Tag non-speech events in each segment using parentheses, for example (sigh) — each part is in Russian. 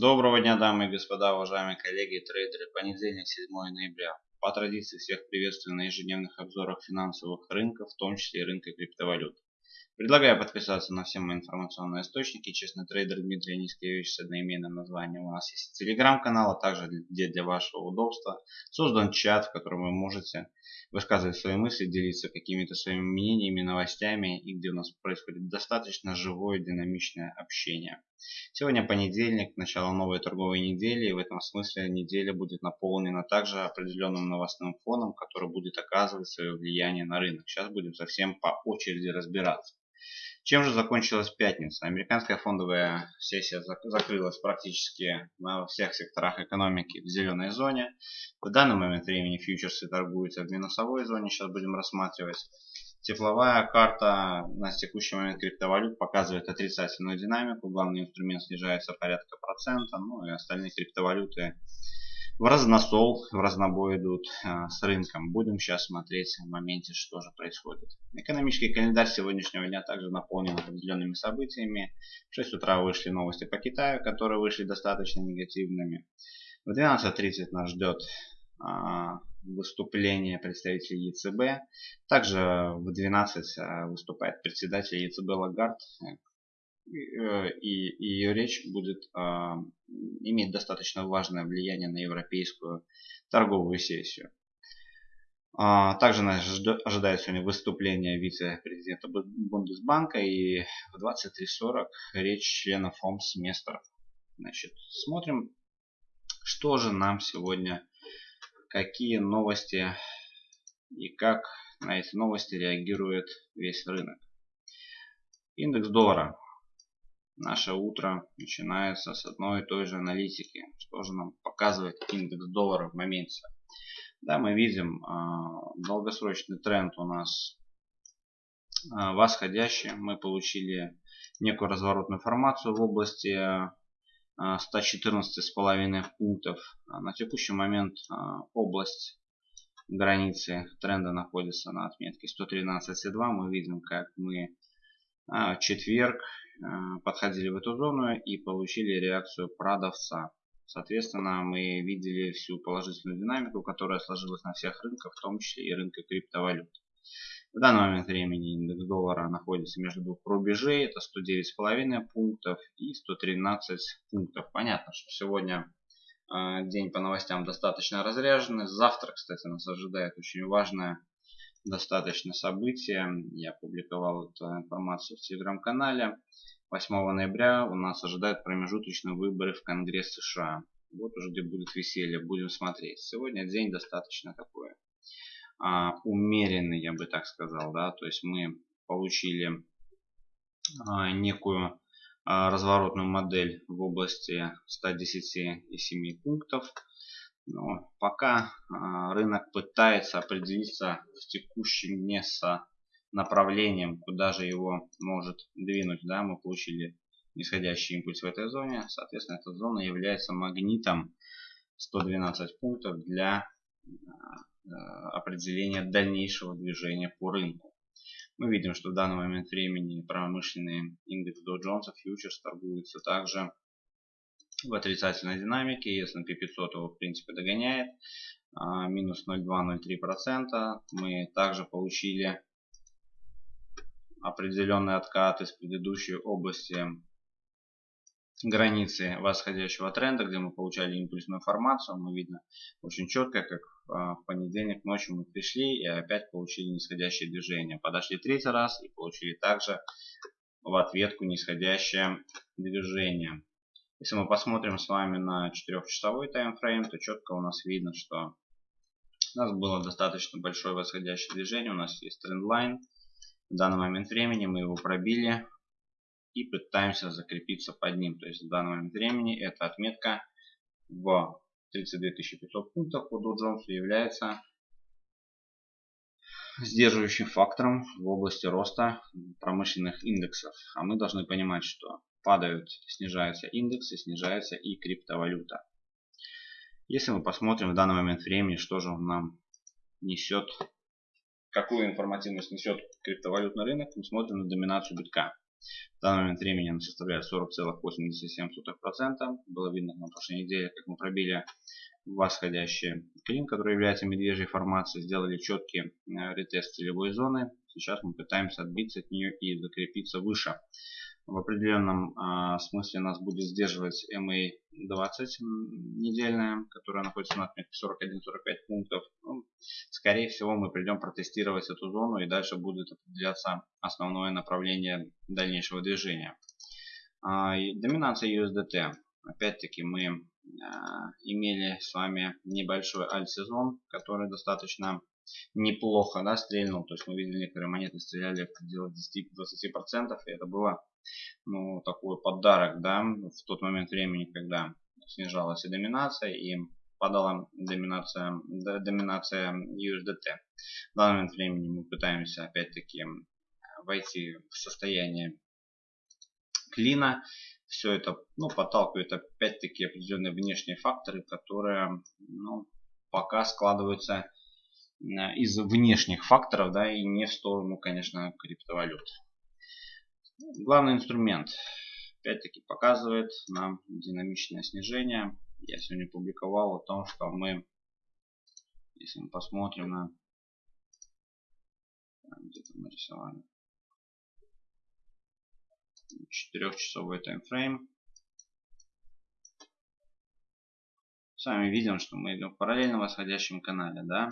Доброго дня, дамы и господа, уважаемые коллеги и трейдеры. Понедельник, 7 ноября. По традиции всех приветствую на ежедневных обзорах финансовых рынков, в том числе и рынка криптовалют. Предлагаю подписаться на все мои информационные источники. Честный трейдер Дмитрий Нискевич с одноименным названием. У нас есть телеграм-канал, а также где для вашего удобства создан чат, в котором вы можете высказывать свои мысли, делиться какими-то своими мнениями, новостями и где у нас происходит достаточно живое динамичное общение. Сегодня понедельник, начало новой торговой недели, и в этом смысле неделя будет наполнена также определенным новостным фоном, который будет оказывать свое влияние на рынок. Сейчас будем совсем по очереди разбираться. Чем же закончилась пятница? Американская фондовая сессия закрылась практически на всех секторах экономики в зеленой зоне. В данный момент времени фьючерсы торгуются в минусовой зоне, сейчас будем рассматривать. Тепловая карта на текущий момент криптовалют показывает отрицательную динамику. Главный инструмент снижается порядка процента, ну и остальные криптовалюты в разносол, в разнобой идут а, с рынком. Будем сейчас смотреть в моменте, что же происходит. Экономический календарь сегодняшнего дня также наполнен определенными событиями. В 6 утра вышли новости по Китаю, которые вышли достаточно негативными. В 12.30 нас ждет а, выступление представителей ЕЦБ. Также в 12 а, выступает председатель ЕЦБ Лагард, Э, и, и ее речь будет а, иметь достаточно важное влияние на европейскую торговую сессию. А, также нас ожидает сегодня выступление вице-президента Бундесбанка и в 23.40 речь членов ФОМС-местров. Значит, смотрим, что же нам сегодня, какие новости и как на эти новости реагирует весь рынок. Индекс доллара Наше утро начинается с одной и той же аналитики. Что же нам показывает индекс доллара в моменте? Да, мы видим э, долгосрочный тренд у нас э, восходящий. Мы получили некую разворотную формацию в области э, 114,5 пунктов. На текущий момент э, область границы тренда находится на отметке 113,2. Мы видим, как мы в четверг Э, подходили в эту зону и получили реакцию продавца. Соответственно, мы видели всю положительную динамику, которая сложилась на всех рынках, в том числе и рынке криптовалют. В данный момент времени индекс доллара находится между двух рубежей. Это 109,5 пунктов и 113 пунктов. Понятно, что сегодня э, день по новостям достаточно разряженный. Завтра, кстати, нас ожидает очень важное достаточно событие. Я публиковал эту информацию в телеграм-канале. 8 ноября у нас ожидают промежуточные выборы в Конгресс США. Вот уже где будет веселье, будем смотреть. Сегодня день достаточно такой а, умеренный, я бы так сказал. да, То есть мы получили а, некую а, разворотную модель в области 110,7 пунктов. Но пока рынок пытается определиться в текущем место направлением, куда же его может двинуть. Да, мы получили нисходящий импульс в этой зоне. Соответственно, эта зона является магнитом 112 пунктов для э, определения дальнейшего движения по рынку. Мы видим, что в данный момент времени промышленный индекс Dow Jones Futures торгуется также в отрицательной динамике. S&P 500 его в принципе догоняет. А, минус 0,2-0,3%. Мы также получили определенный откат из предыдущей области границы восходящего тренда, где мы получали импульсную формацию. Мы видно очень четко, как а, в понедельник ночью мы пришли и опять получили нисходящее движение. Подошли третий раз и получили также в ответку нисходящее движение. Если мы посмотрим с вами на 4-часовой таймфрейм, то четко у нас видно, что у нас было достаточно большое восходящее движение. У нас есть трендлайн. В данный момент времени мы его пробили и пытаемся закрепиться под ним. То есть в данный момент времени эта отметка в 32 500 пунктов по Dow Jones является сдерживающим фактором в области роста промышленных индексов. А мы должны понимать, что падают, снижаются индексы, снижается и криптовалюта. Если мы посмотрим в данный момент времени, что же он нам несет какую информативность несет криптовалютный рынок, мы смотрим на доминацию битка. В данный момент времени она составляет 40,87%. Было видно на прошлой неделе, как мы пробили восходящий клин, который является медвежьей формацией. Сделали четкий э, ретест целевой зоны. Сейчас мы пытаемся отбиться от нее и закрепиться выше в определенном э, смысле нас будет сдерживать MA20 недельная, которая находится на отметке 41-45 пунктов. Ну, скорее всего мы придем протестировать эту зону и дальше будет определяться основное направление дальнейшего движения. Э, доминация USDT. Опять-таки мы э, имели с вами небольшой альт-сезон, который достаточно неплохо да, стрельнул. То есть мы видели некоторые монеты стреляли в пределах 10-20%. И это было ну, такой подарок, да, в тот момент времени, когда снижалась и доминация, и падала доминация, доминация USDT. В данный момент времени мы пытаемся опять-таки войти в состояние клина. Все это ну, подталкивает опять-таки определенные внешние факторы, которые ну, пока складываются из внешних факторов, да, и не в сторону, конечно, криптовалют. Главный инструмент опять-таки показывает нам динамичное снижение. Я сегодня публиковал о том, что мы, если мы посмотрим на где-то мы рисовали четырехчасовой таймфрейм. С вами видим, что мы идем в параллельно восходящем канале, да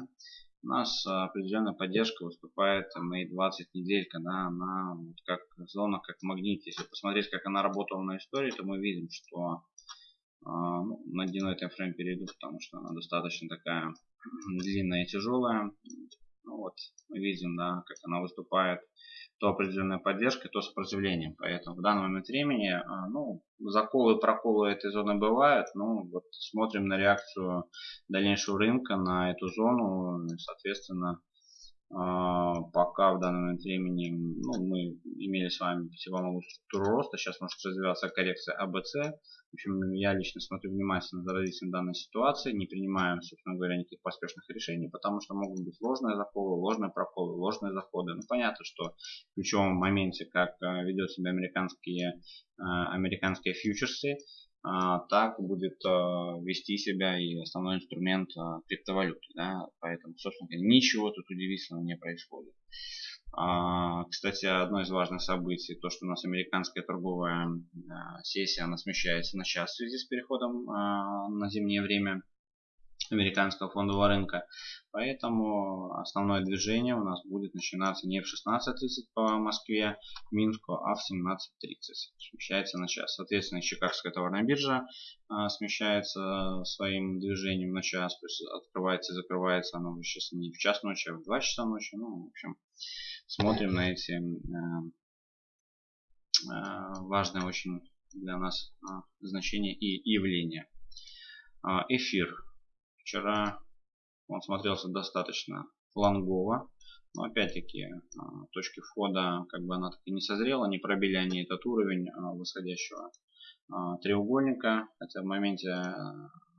у нас определенная поддержка выступает мои 20 неделька, да, она вот как зона, как магнит. Если посмотреть, как она работала на истории, то мы видим, что э, ну, на дневной таймфрейм перейду, потому что она достаточно такая (clears throat) длинная и тяжелая. Ну, вот мы видим, да, как она выступает то определенная поддержка, то сопротивлением. Поэтому в данный момент времени, а, ну, заколы и проколы этой зоны бывают. Ну, вот смотрим на реакцию дальнейшего рынка на эту зону. Соответственно, а, пока в данный момент времени ну, имели с вами пятиволновую структуру роста, сейчас может развиваться коррекция АБЦ. В общем, я лично смотрю внимательно за развитием данной ситуации, не принимаем, собственно говоря, никаких поспешных решений, потому что могут быть ложные заколы, ложные проколы, ложные заходы. Ну, понятно, что в ключевом моменте, как э, ведет себя американские, э, американские фьючерсы, а, так будет вести себя и основной инструмент криптовалюты. Да? Поэтому, собственно говоря, ничего тут удивительного не происходит. Кстати, одно из важных событий, то, что у нас американская торговая сессия, она смещается на час в связи с переходом на зимнее время американского фондового рынка. Поэтому основное движение у нас будет начинаться не в 16.30 по Москве, Минску, а в 17.30. Смещается на час. Соответственно, Чикагская товарная биржа а, смещается своим движением на час. То есть открывается и закрывается она сейчас не в час ночи, а в 2 часа ночи. Ну, в общем, смотрим на эти э, э, важные очень для нас э, значения и явления. Эфир Вчера он смотрелся достаточно лонгово. Но опять-таки а, точки входа как бы она так и не созрела. Не пробили они этот уровень а, восходящего а, треугольника. Хотя в моменте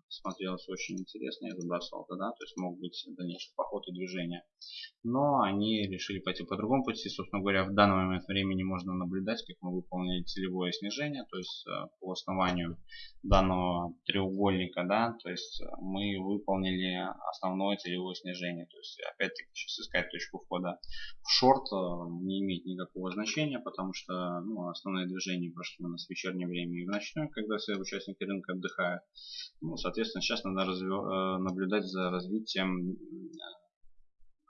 смотрелось очень интересно, я забросал тогда, то есть мог быть дальнейший поход и движение. Но они решили пойти по другому пути. Собственно говоря, в данный момент времени можно наблюдать, как мы выполнили целевое снижение, то есть э, по основанию данного треугольника, да, то есть э, мы выполнили основное целевое снижение. То есть опять-таки сейчас искать точку входа в шорт э, не имеет никакого значения, потому что ну, основное движение прошло у нас в вечернее время и в ночное, когда все участники рынка отдыхают. Ну, соответственно, сейчас надо разве, наблюдать за развитием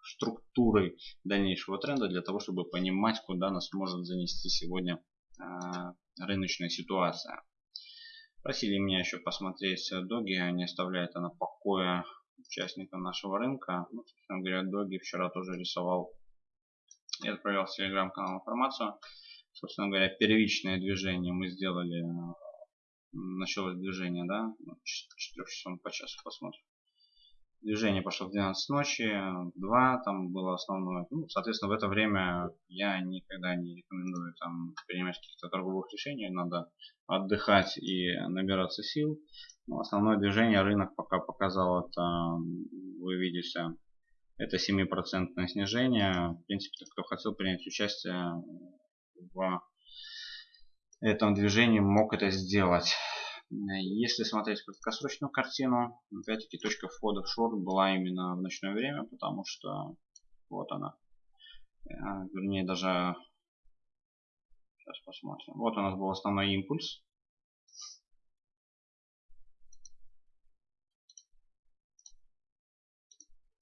структуры дальнейшего тренда для того, чтобы понимать, куда нас может занести сегодня а, рыночная ситуация. Просили меня еще посмотреть доги, не оставляет она покоя участника нашего рынка. Ну, собственно говоря, доги вчера тоже рисовал и отправил в телеграм-канал информацию. Собственно говоря, первичное движение мы сделали, началось движение, да, 4 часов по часу посмотрим. Движение пошло в 12 ночи, 2 там было основное. Ну, соответственно, в это время я никогда не рекомендую там принимать каких-то торговых решений. Надо отдыхать и набираться сил. Но основное движение рынок пока показал это, вы видите, это 7% снижение. В принципе, кто хотел принять участие в этом движении мог это сделать. Если смотреть краткосрочную картину, опять-таки точка входа в шорт была именно в ночное время, потому что вот она. А, вернее, даже сейчас посмотрим. Вот у нас был основной импульс.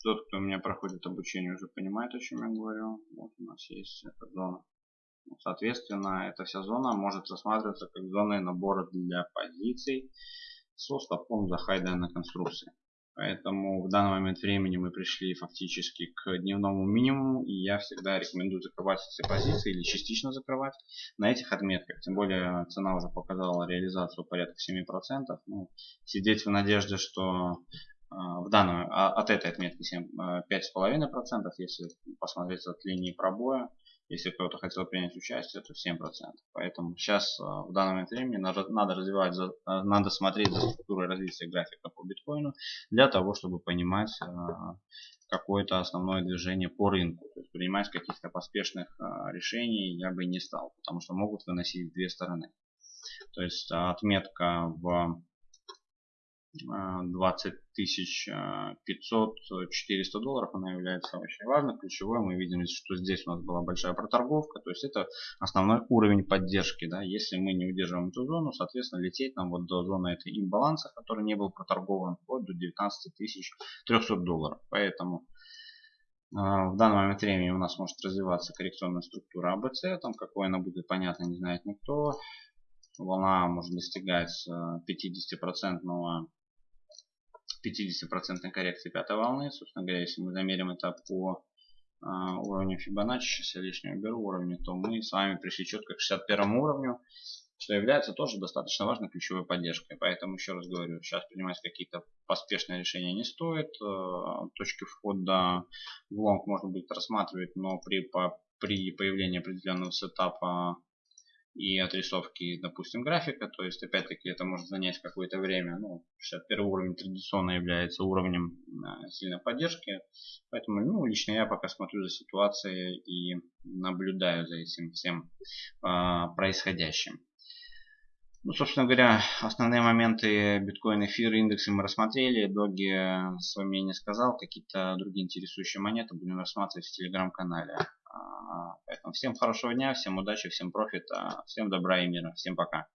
Тот, кто у меня проходит обучение, уже понимает, о чем я говорю. Вот у нас есть эта зона. Соответственно, эта вся зона может рассматриваться как зона набора для позиций со стопом за данной конструкции. Поэтому в данный момент времени мы пришли фактически к дневному минимуму. И я всегда рекомендую закрывать все позиции или частично закрывать на этих отметках. Тем более цена уже показала реализацию порядка 7%. Ну, сидеть в надежде, что а, в данном, а, от этой отметки 5,5%, э, если посмотреть от линии пробоя, если кто-то хотел принять участие, то 7%. Поэтому сейчас а, в данный момент времени надо развивать, надо смотреть за структурой развития графика по биткоину для того, чтобы понимать какое-то основное движение по рынку. То есть принимать каких-то поспешных решений я бы не стал, потому что могут выносить две стороны. То есть отметка в 20 тысяч 500 400 долларов она является очень важной ключевой. Мы видим что здесь у нас была большая проторговка то есть это основной уровень поддержки да. Если мы не удерживаем эту зону соответственно лететь нам вот до зоны этой имбаланса который не был проторгован вплоть до 19 тысяч 300 долларов. Поэтому а, в данный момент времени у нас может развиваться коррекционная структура АБЦ там какой она будет понятно не знает никто. Волна может достигать 50 процентного 50% коррекции пятой волны. Собственно говоря, если мы замерим это по а, уровню Fibonacci, сейчас я лишнего беру уровни, то мы с вами пришли четко к 61 уровню, что является тоже достаточно важной ключевой поддержкой. Поэтому еще раз говорю, сейчас принимать какие-то поспешные решения не стоит. Э, точки входа в лонг можно будет рассматривать, но при, по, при появлении определенного сетапа и отрисовки, допустим, графика. То есть, опять-таки, это может занять какое-то время. Ну, 61 уровень традиционно является уровнем а, сильной поддержки. Поэтому, ну, лично я пока смотрю за ситуацией и наблюдаю за этим всем а, происходящим. Ну, собственно говоря, основные моменты биткоин, эфир, индексы мы рассмотрели. Доги свое мнение сказал. Какие-то другие интересующие монеты будем рассматривать в телеграм-канале. Поэтому всем хорошего дня, всем удачи, всем профита, всем добра и мира. Всем пока.